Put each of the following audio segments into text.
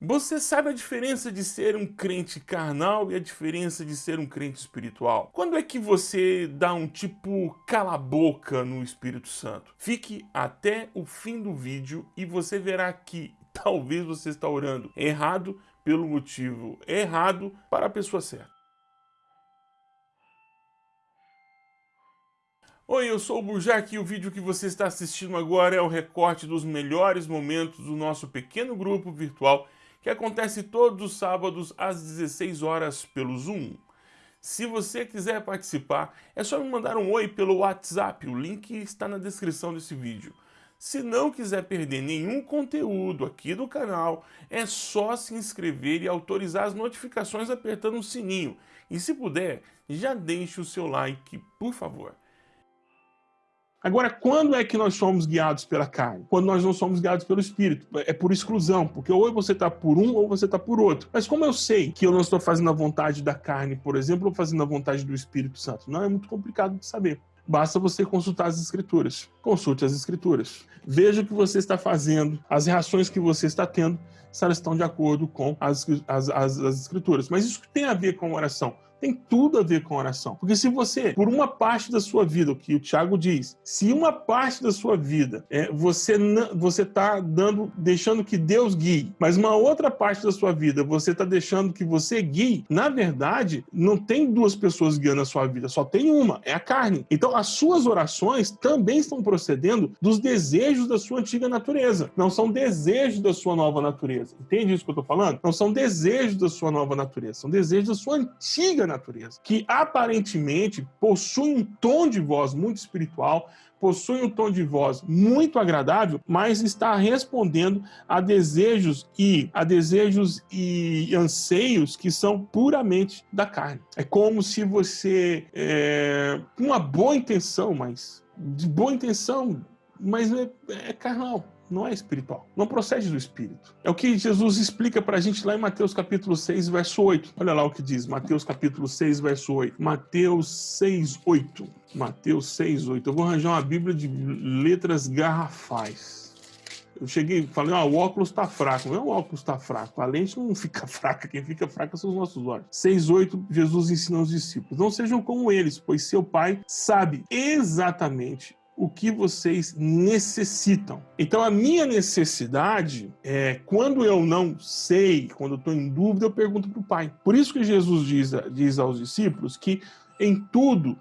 Você sabe a diferença de ser um crente carnal e a diferença de ser um crente espiritual? Quando é que você dá um tipo cala-boca no Espírito Santo? Fique até o fim do vídeo e você verá que talvez você está orando errado pelo motivo errado para a pessoa certa. Oi, eu sou o Burjac e o vídeo que você está assistindo agora é o recorte dos melhores momentos do nosso pequeno grupo virtual que acontece todos os sábados às 16 horas pelo Zoom. Se você quiser participar, é só me mandar um oi pelo WhatsApp, o link está na descrição desse vídeo. Se não quiser perder nenhum conteúdo aqui do canal, é só se inscrever e autorizar as notificações apertando o sininho. E se puder, já deixe o seu like, por favor. Agora, quando é que nós somos guiados pela carne? Quando nós não somos guiados pelo Espírito. É por exclusão, porque ou você está por um ou você está por outro. Mas como eu sei que eu não estou fazendo a vontade da carne, por exemplo, ou fazendo a vontade do Espírito Santo? Não é muito complicado de saber. Basta você consultar as escrituras. Consulte as escrituras. Veja o que você está fazendo, as reações que você está tendo, se elas estão de acordo com as, as, as, as escrituras. Mas isso tem a ver com oração tem tudo a ver com oração. Porque se você, por uma parte da sua vida, o que o Tiago diz, se uma parte da sua vida é, você você está dando, deixando que Deus guie, mas uma outra parte da sua vida você está deixando que você guie, na verdade, não tem duas pessoas guiando a sua vida, só tem uma, é a carne. Então as suas orações também estão procedendo dos desejos da sua antiga natureza, não são desejos da sua nova natureza. Entende isso que eu estou falando? Não são desejos da sua nova natureza, são desejos da sua antiga natureza, que aparentemente possui um tom de voz muito espiritual, possui um tom de voz muito agradável, mas está respondendo a desejos e a desejos e anseios que são puramente da carne. É como se você, é, com uma boa intenção, mas de boa intenção, mas é, é carnal não é espiritual, não procede do espírito. É o que Jesus explica para a gente lá em Mateus capítulo 6, verso 8. Olha lá o que diz, Mateus capítulo 6, verso 8. Mateus 6, 8. Mateus 6, 8. Eu vou arranjar uma bíblia de letras garrafais. Eu cheguei falei, ah, o óculos está fraco. Não o óculos está fraco, a lente não fica fraca, quem fica fraca são os nossos olhos. 6,8, Jesus ensina aos discípulos, não sejam como eles, pois seu pai sabe exatamente o que vocês necessitam. Então, a minha necessidade é quando eu não sei, quando eu estou em dúvida, eu pergunto para o Pai. Por isso que Jesus diz, diz aos discípulos que em tudo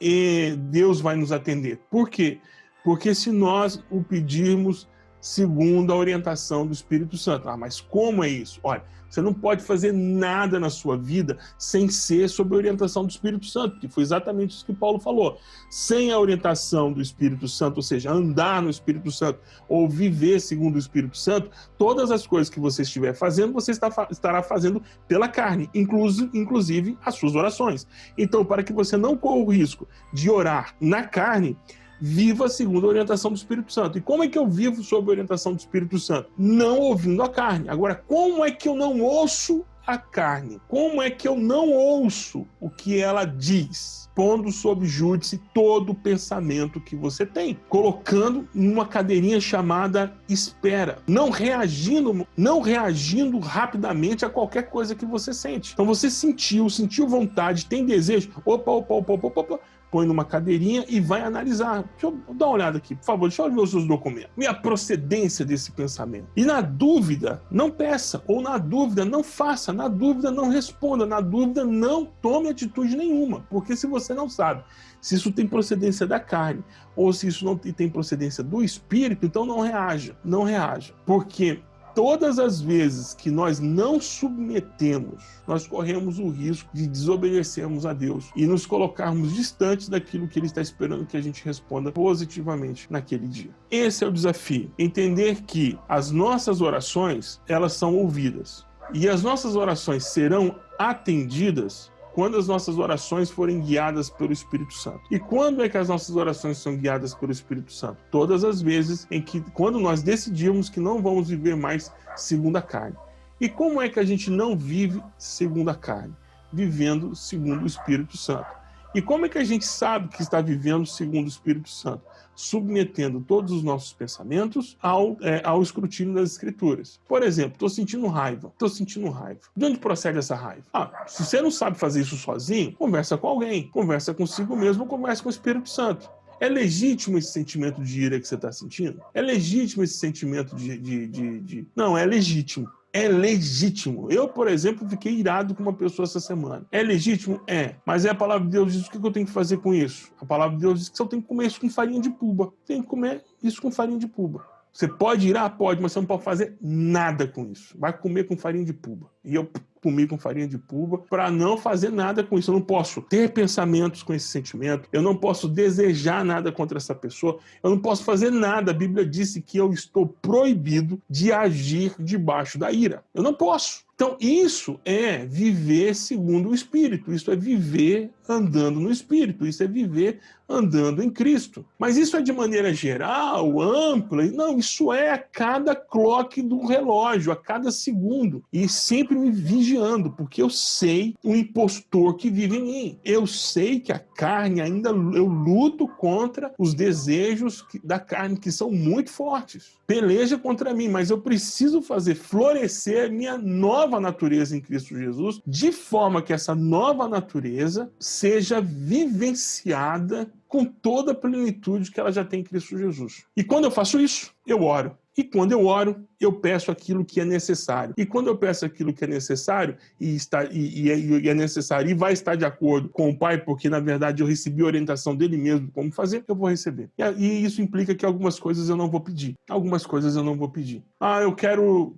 Deus vai nos atender. Por quê? Porque se nós o pedirmos segundo a orientação do Espírito Santo. Ah, mas como é isso? Olha, você não pode fazer nada na sua vida sem ser sob a orientação do Espírito Santo, que foi exatamente isso que Paulo falou. Sem a orientação do Espírito Santo, ou seja, andar no Espírito Santo ou viver segundo o Espírito Santo, todas as coisas que você estiver fazendo, você está, estará fazendo pela carne, inclusive, inclusive as suas orações. Então, para que você não corra o risco de orar na carne, viva segundo a orientação do Espírito Santo. E como é que eu vivo sob a orientação do Espírito Santo? Não ouvindo a carne. Agora, como é que eu não ouço a carne? Como é que eu não ouço o que ela diz? Pondo sob júdice todo o pensamento que você tem, colocando numa cadeirinha chamada espera, não reagindo, não reagindo rapidamente a qualquer coisa que você sente. Então você sentiu, sentiu vontade, tem desejo, opa, opa, opa, opa, opa, põe numa cadeirinha e vai analisar. Deixa eu dar uma olhada aqui, por favor, deixa eu ver os seus documentos. E a procedência desse pensamento. E na dúvida, não peça, ou na dúvida, não faça, na dúvida, não responda, na dúvida, não tome atitude nenhuma, porque se você não sabe se isso tem procedência da carne ou se isso não tem procedência do espírito, então não reaja, não reaja. Porque todas as vezes que nós não submetemos, nós corremos o risco de desobedecermos a Deus e nos colocarmos distantes daquilo que Ele está esperando que a gente responda positivamente naquele dia. Esse é o desafio, entender que as nossas orações, elas são ouvidas. E as nossas orações serão atendidas quando as nossas orações forem guiadas pelo Espírito Santo. E quando é que as nossas orações são guiadas pelo Espírito Santo? Todas as vezes em que, quando nós decidimos que não vamos viver mais segundo a carne. E como é que a gente não vive segundo a carne? Vivendo segundo o Espírito Santo. E como é que a gente sabe que está vivendo segundo o Espírito Santo? Submetendo todos os nossos pensamentos ao, é, ao escrutínio das Escrituras. Por exemplo, estou sentindo raiva, estou sentindo raiva. De onde procede essa raiva? Ah, se você não sabe fazer isso sozinho, conversa com alguém, conversa consigo mesmo, conversa com o Espírito Santo. É legítimo esse sentimento de ira que você está sentindo? É legítimo esse sentimento de, de, de, de... Não, é legítimo é legítimo. Eu, por exemplo, fiquei irado com uma pessoa essa semana. É legítimo? É. Mas é a palavra de Deus diz o que eu tenho que fazer com isso. A palavra de Deus diz que eu tenho que comer isso com farinha de puba. Tenho que comer isso com farinha de puba. Você pode irar? Pode, mas você não pode fazer nada com isso. Vai comer com farinha de puba. E eu comi com farinha de puba para não fazer nada com isso. Eu não posso ter pensamentos com esse sentimento, eu não posso desejar nada contra essa pessoa, eu não posso fazer nada. A Bíblia disse que eu estou proibido de agir debaixo da ira. Eu não posso. Então, isso é viver segundo o Espírito, isso é viver andando no Espírito, isso é viver andando em Cristo. Mas isso é de maneira geral, ampla? Não, isso é a cada clock do relógio, a cada segundo. E sempre me vigiando, porque eu sei o impostor que vive em mim. Eu sei que a carne ainda, eu luto contra os desejos da carne, que são muito fortes. Peleja contra mim, mas eu preciso fazer florescer a minha nova natureza em Cristo Jesus, de forma que essa nova natureza seja vivenciada com toda a plenitude que ela já tem em Cristo Jesus. E quando eu faço isso, eu oro. E quando eu oro, eu peço aquilo que é necessário. E quando eu peço aquilo que é necessário, e, está, e, e, é, e, é, necessário, e vai estar de acordo com o Pai, porque na verdade eu recebi orientação dele mesmo como fazer, eu vou receber. E, e isso implica que algumas coisas eu não vou pedir. Algumas coisas eu não vou pedir. Ah, eu quero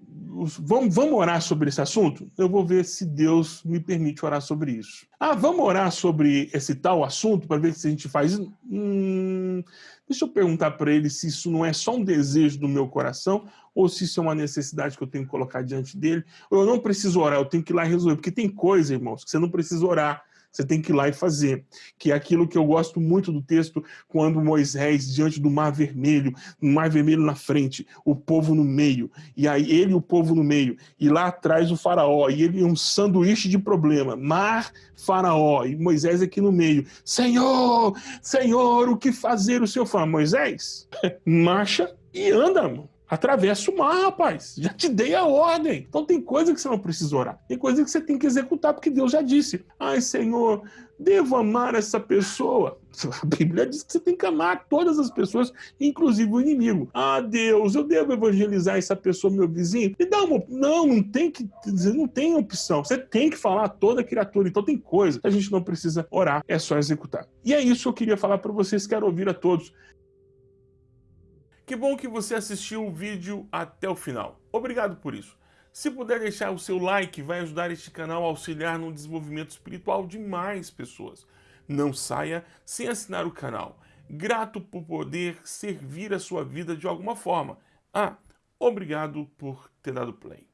vamos, vamos orar sobre esse assunto? Eu vou ver se Deus me permite orar sobre isso. Ah, vamos orar sobre esse tal assunto para ver se a gente faz. Hum, deixa eu perguntar para ele se isso não é só um desejo do meu coração ou se isso é uma necessidade que eu tenho que colocar diante dele. Ou eu não preciso orar, eu tenho que ir lá resolver. Porque tem coisa, irmãos, que você não precisa orar você tem que ir lá e fazer. Que é aquilo que eu gosto muito do texto, quando Moisés, diante do Mar Vermelho, o Mar Vermelho na frente, o povo no meio, e aí ele e o povo no meio, e lá atrás o faraó, e ele um sanduíche de problema, mar, faraó, e Moisés aqui no meio. Senhor, Senhor, o que fazer? O Senhor fala, Moisés, marcha e anda, mano. Atravessa o mar, rapaz. Já te dei a ordem. Então tem coisa que você não precisa orar. Tem coisa que você tem que executar, porque Deus já disse. Ai, Senhor, devo amar essa pessoa. A Bíblia diz que você tem que amar todas as pessoas, inclusive o inimigo. Ah, Deus, eu devo evangelizar essa pessoa, meu vizinho? Me dá uma... Não, não tem que não tem opção. Você tem que falar a toda criatura. Então tem coisa a gente não precisa orar, é só executar. E é isso que eu queria falar para vocês. Quero ouvir a todos. Que bom que você assistiu o vídeo até o final. Obrigado por isso. Se puder deixar o seu like, vai ajudar este canal a auxiliar no desenvolvimento espiritual de mais pessoas. Não saia sem assinar o canal. Grato por poder servir a sua vida de alguma forma. Ah, obrigado por ter dado play.